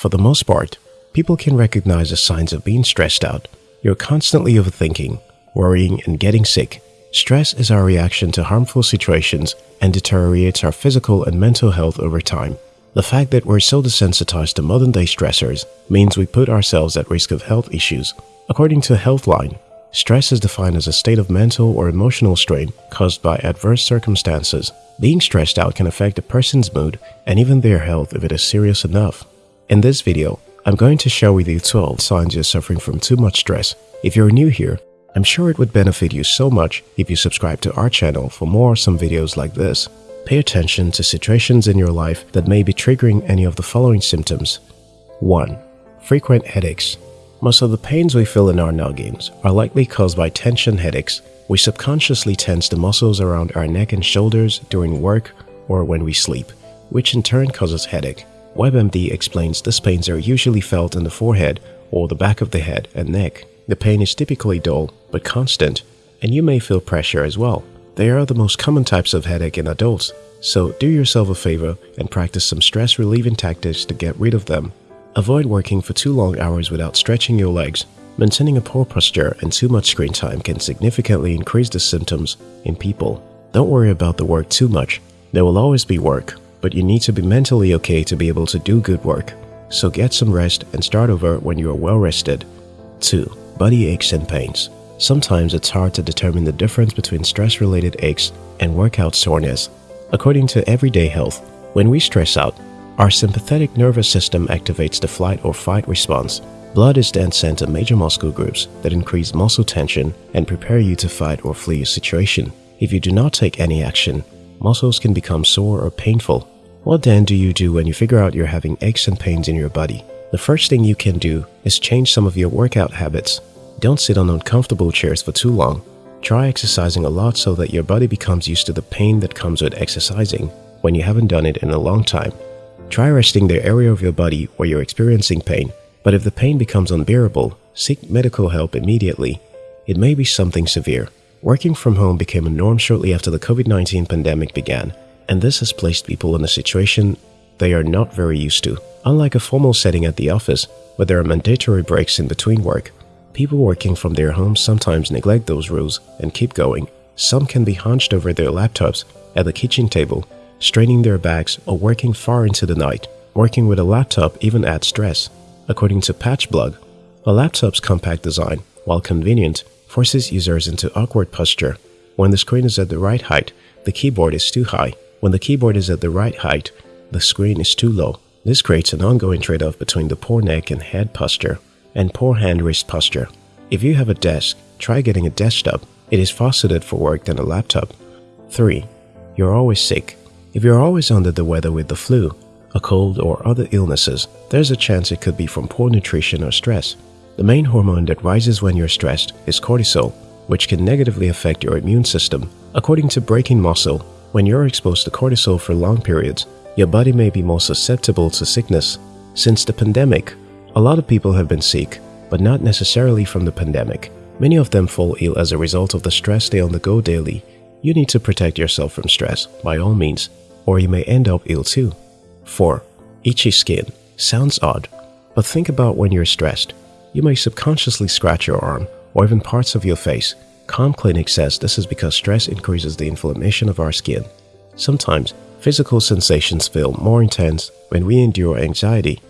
For the most part, people can recognize the signs of being stressed out. You're constantly overthinking, worrying, and getting sick. Stress is our reaction to harmful situations and deteriorates our physical and mental health over time. The fact that we're so desensitized to modern day stressors means we put ourselves at risk of health issues. According to Healthline, stress is defined as a state of mental or emotional strain caused by adverse circumstances. Being stressed out can affect a person's mood and even their health if it is serious enough. In this video, I'm going to share with you 12 signs you're suffering from too much stress. If you're new here, I'm sure it would benefit you so much if you subscribe to our channel for more awesome videos like this. Pay attention to situations in your life that may be triggering any of the following symptoms. 1. Frequent headaches. Most of the pains we feel in our noggins are likely caused by tension headaches. We subconsciously tense the muscles around our neck and shoulders during work or when we sleep, which in turn causes headache. WebMD explains these pains are usually felt in the forehead or the back of the head and neck. The pain is typically dull but constant, and you may feel pressure as well. They are the most common types of headache in adults, so do yourself a favor and practice some stress relieving tactics to get rid of them. Avoid working for too long hours without stretching your legs. Maintaining a poor posture and too much screen time can significantly increase the symptoms in people. Don't worry about the work too much. There will always be work, but you need to be mentally okay to be able to do good work. So get some rest and start over when you are well rested. 2 body aches and pains. Sometimes it's hard to determine the difference between stress-related aches and workout soreness. According to Everyday Health, when we stress out, our sympathetic nervous system activates the flight or fight response. Blood is then sent to major muscle groups that increase muscle tension and prepare you to fight or flee a situation. If you do not take any action, muscles can become sore or painful. What then do you do when you figure out you're having aches and pains in your body? The first thing you can do is change some of your workout habits. Don't sit on uncomfortable chairs for too long. Try exercising a lot so that your body becomes used to the pain that comes with exercising when you haven't done it in a long time. Try resting the area of your body where you're experiencing pain, but if the pain becomes unbearable, seek medical help immediately. It may be something severe. Working from home became a norm shortly after the COVID-19 pandemic began, and this has placed people in a situation they are not very used to. Unlike a formal setting at the office, where there are mandatory breaks in between work, People working from their homes sometimes neglect those rules and keep going. Some can be hunched over their laptops at the kitchen table, straining their backs or working far into the night. Working with a laptop even adds stress. According to Patchblog, a laptop's compact design, while convenient, forces users into awkward posture. When the screen is at the right height, the keyboard is too high. When the keyboard is at the right height, the screen is too low. This creates an ongoing trade-off between the poor neck and head posture and poor hand-wrist posture. If you have a desk, try getting a desktop. It is far suited for work than a laptop. 3. You're always sick. If you're always under the weather with the flu, a cold or other illnesses, there's a chance it could be from poor nutrition or stress. The main hormone that rises when you're stressed is cortisol, which can negatively affect your immune system. According to Breaking Muscle, when you're exposed to cortisol for long periods, your body may be more susceptible to sickness. Since the pandemic, a lot of people have been sick, but not necessarily from the pandemic. Many of them fall ill as a result of the stress they undergo daily. You need to protect yourself from stress, by all means, or you may end up ill too. 4. Itchy skin. Sounds odd, but think about when you're stressed. You may subconsciously scratch your arm or even parts of your face. Calm Clinic says this is because stress increases the inflammation of our skin. Sometimes, physical sensations feel more intense when we endure anxiety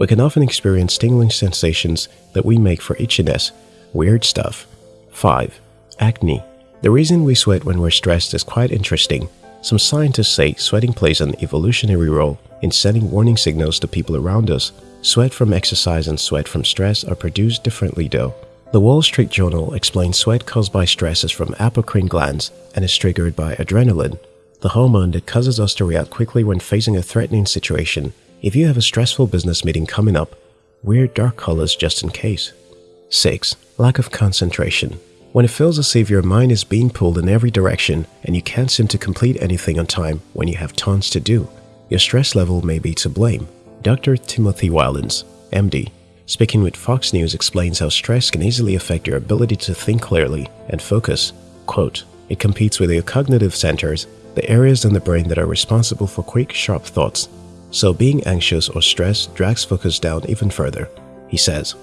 we can often experience tingling sensations that we make for itchiness, weird stuff. 5. Acne. The reason we sweat when we're stressed is quite interesting. Some scientists say sweating plays an evolutionary role in sending warning signals to people around us. Sweat from exercise and sweat from stress are produced differently though. The Wall Street Journal explains sweat caused by stress is from apocrine glands and is triggered by adrenaline, the hormone that causes us to react quickly when facing a threatening situation if you have a stressful business meeting coming up, wear dark colors just in case. 6. Lack of concentration. When it feels as if your mind is being pulled in every direction and you can't seem to complete anything on time when you have tons to do, your stress level may be to blame. Dr. Timothy Wildens, MD, speaking with Fox News explains how stress can easily affect your ability to think clearly and focus. Quote, it competes with your cognitive centers, the areas in the brain that are responsible for quick, sharp thoughts so being anxious or stressed drags focus down even further. He says,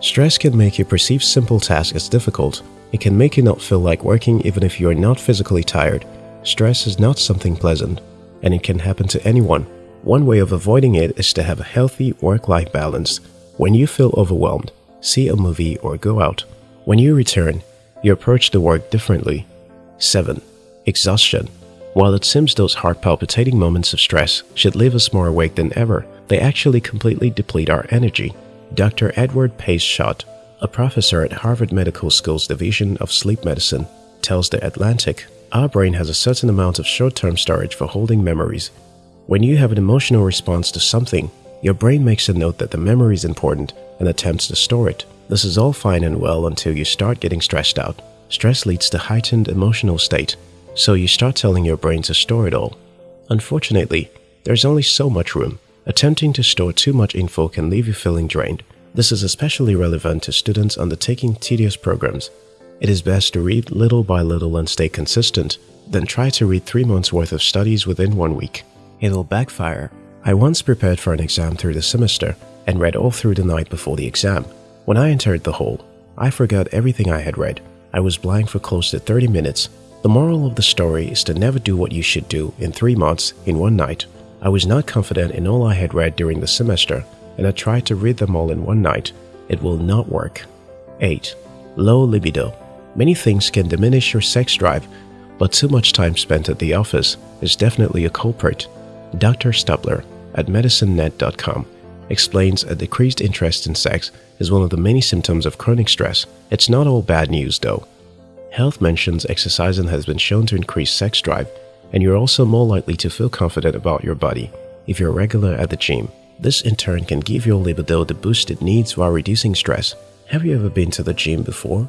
Stress can make you perceive simple tasks as difficult. It can make you not feel like working even if you are not physically tired. Stress is not something pleasant, and it can happen to anyone. One way of avoiding it is to have a healthy work-life balance. When you feel overwhelmed, see a movie or go out. When you return, you approach the work differently. 7. Exhaustion While it seems those heart-palpitating moments of stress should leave us more awake than ever, they actually completely deplete our energy. Dr. Edward Pace Schott, a professor at Harvard Medical School's Division of Sleep Medicine, tells The Atlantic, Our brain has a certain amount of short-term storage for holding memories. When you have an emotional response to something, your brain makes a note that the memory is important and attempts to store it. This is all fine and well until you start getting stressed out. Stress leads to heightened emotional state, so you start telling your brain to store it all. Unfortunately, there's only so much room. Attempting to store too much info can leave you feeling drained. This is especially relevant to students undertaking tedious programs. It is best to read little by little and stay consistent, then try to read three months worth of studies within one week. It'll backfire. I once prepared for an exam through the semester and read all through the night before the exam. When I entered the hall, I forgot everything I had read. I was blank for close to 30 minutes. The moral of the story is to never do what you should do in three months in one night. I was not confident in all I had read during the semester, and I tried to read them all in one night. It will not work. 8. Low libido. Many things can diminish your sex drive, but too much time spent at the office is definitely a culprit. Dr. Stubler at medicinenet.com explains a decreased interest in sex is one of the many symptoms of chronic stress. It's not all bad news though. Health mentions exercising has been shown to increase sex drive and you're also more likely to feel confident about your body if you're regular at the gym. This in turn can give your libido the boost it needs while reducing stress. Have you ever been to the gym before?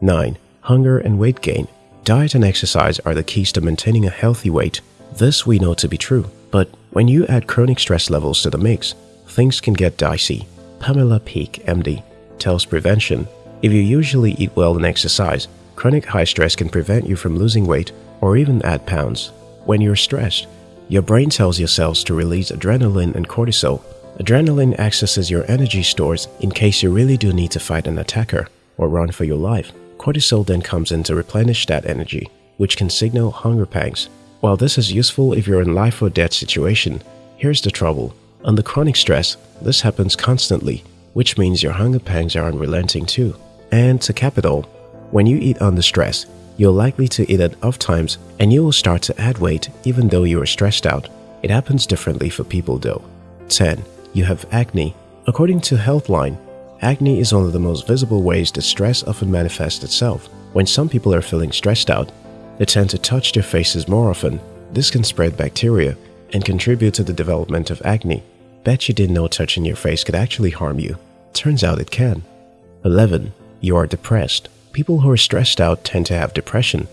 9. Hunger and weight gain. Diet and exercise are the keys to maintaining a healthy weight. This we know to be true, but when you add chronic stress levels to the mix, things can get dicey. Pamela Peeke, MD, tells Prevention, if you usually eat well and exercise, chronic high stress can prevent you from losing weight or even add pounds. When you're stressed, your brain tells your cells to release adrenaline and cortisol. Adrenaline accesses your energy stores in case you really do need to fight an attacker or run for your life. Cortisol then comes in to replenish that energy, which can signal hunger pangs. While this is useful if you're in life or death situation, here's the trouble. Under chronic stress, this happens constantly, which means your hunger pangs are unrelenting too. And to cap it all, when you eat under stress, you're likely to eat at off times and you will start to add weight even though you are stressed out. It happens differently for people though. 10. You have acne. According to Healthline, acne is one of the most visible ways that stress often manifests itself. When some people are feeling stressed out, they tend to touch their faces more often. This can spread bacteria and contribute to the development of acne. Bet you didn't know touching your face could actually harm you. Turns out it can. 11. You are depressed. People who are stressed out tend to have depression.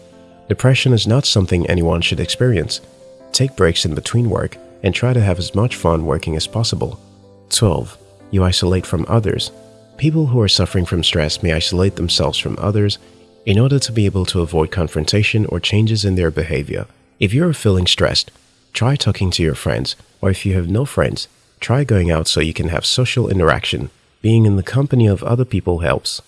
Depression is not something anyone should experience. Take breaks in between work and try to have as much fun working as possible. 12. You isolate from others. People who are suffering from stress may isolate themselves from others in order to be able to avoid confrontation or changes in their behavior. If you're feeling stressed, try talking to your friends, or if you have no friends, try going out so you can have social interaction. Being in the company of other people helps.